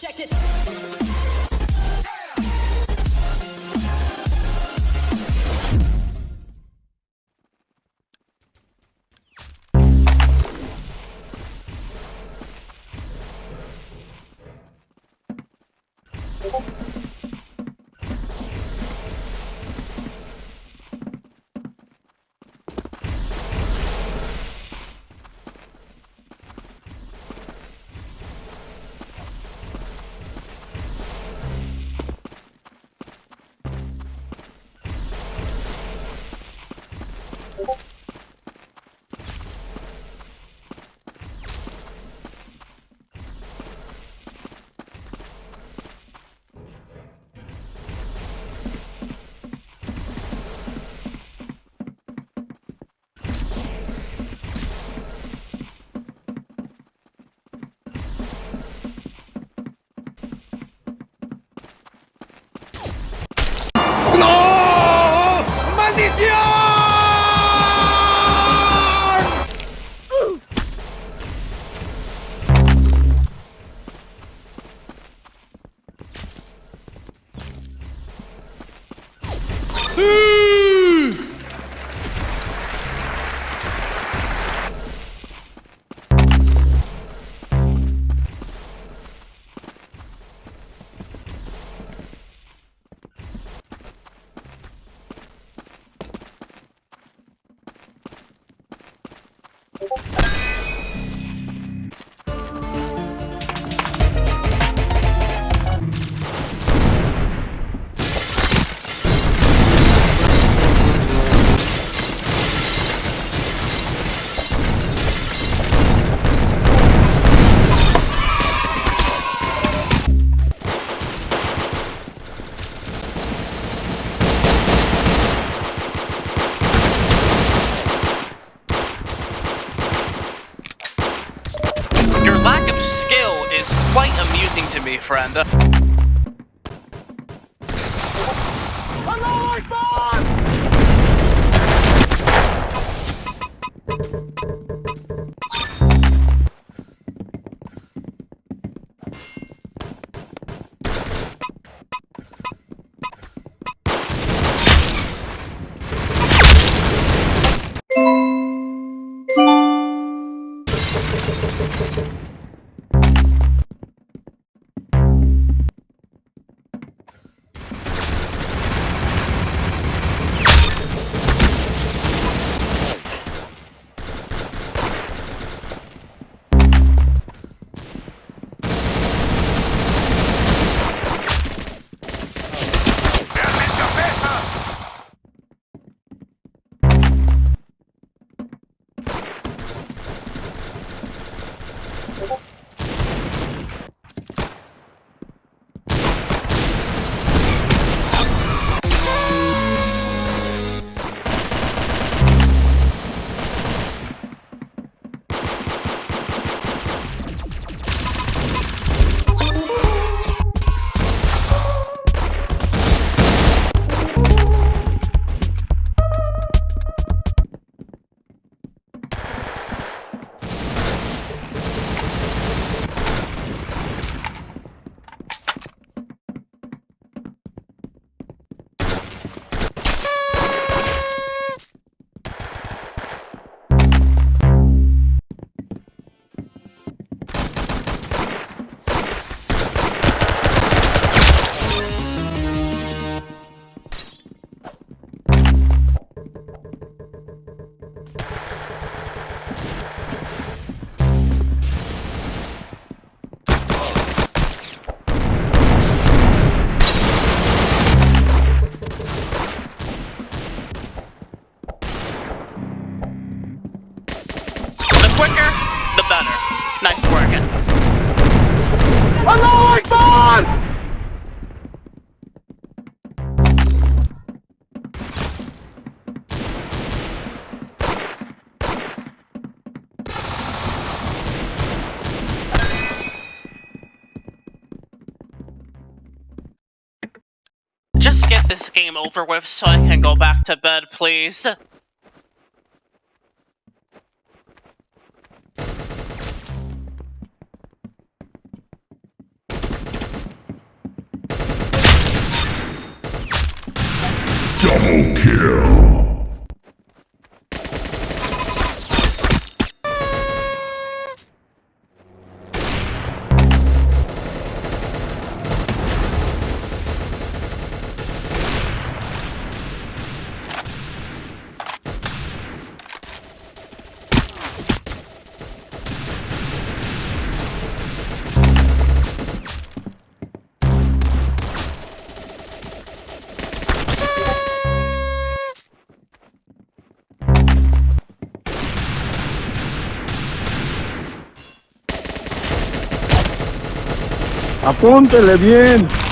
Check this. To quicker, the better. Nice working. ¡Allahu Akbar! Just get this game over with so I can go back to bed, please. Double kill. Apúntele bien.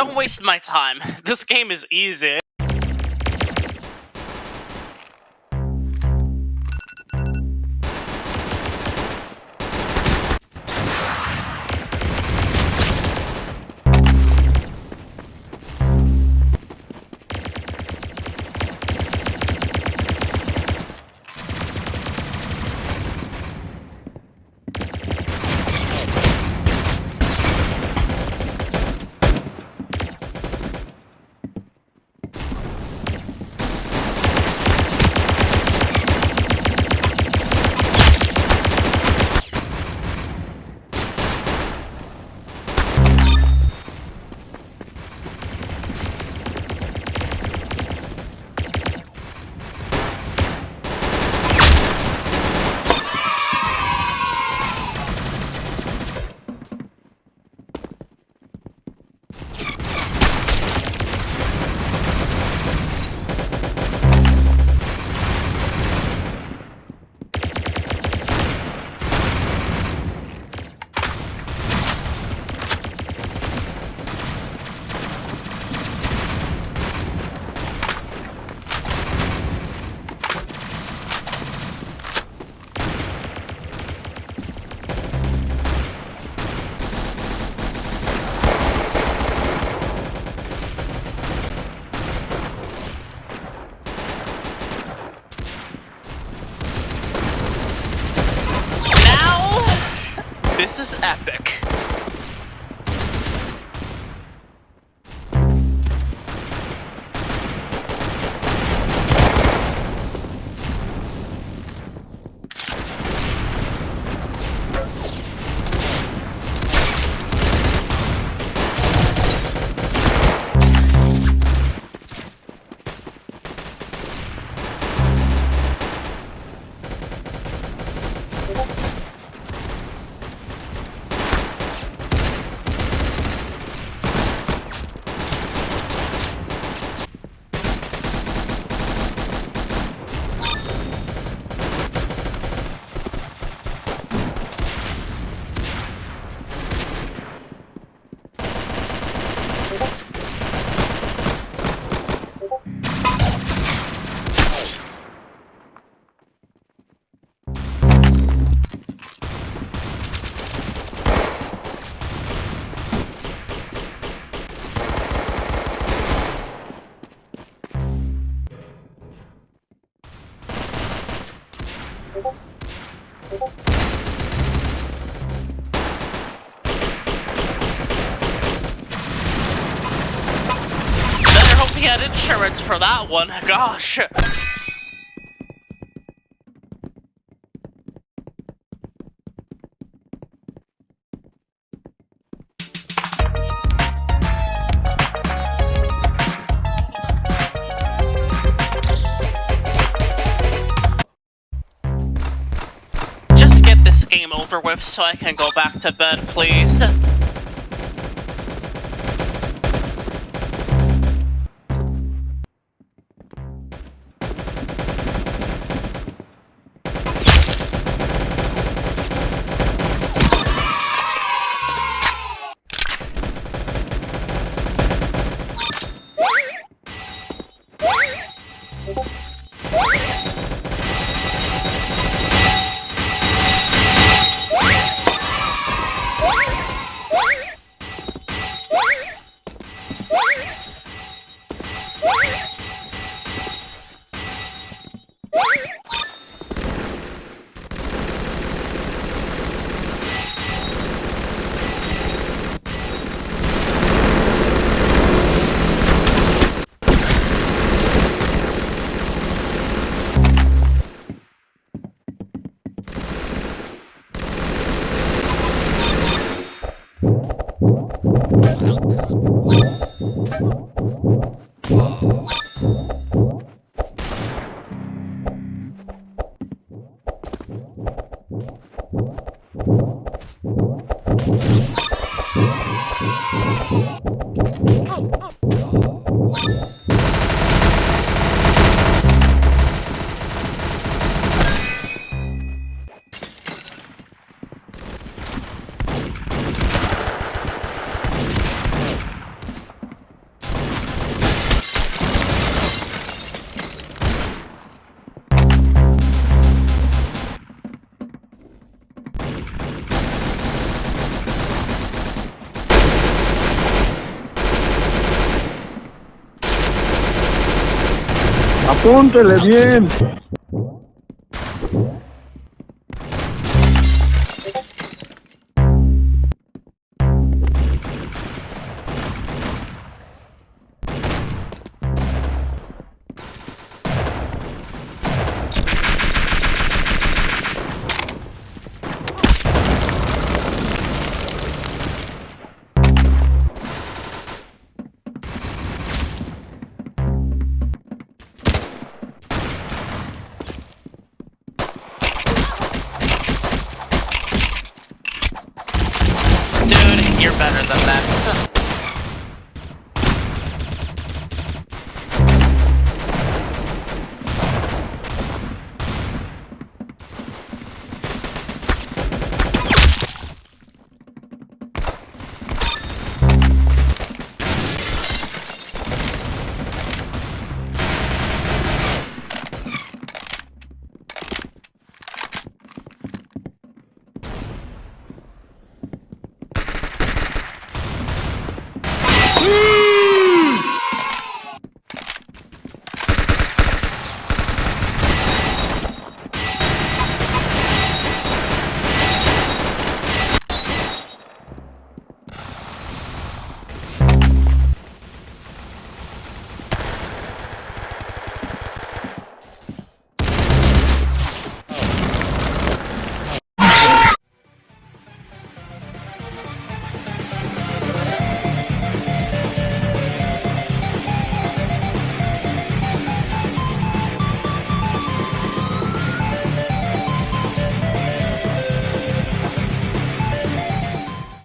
Don't waste my time. This game is easy. Now, this Better hope he had insurance for that one, gosh! Game over with so I can go back to bed, please. Apúntele bien.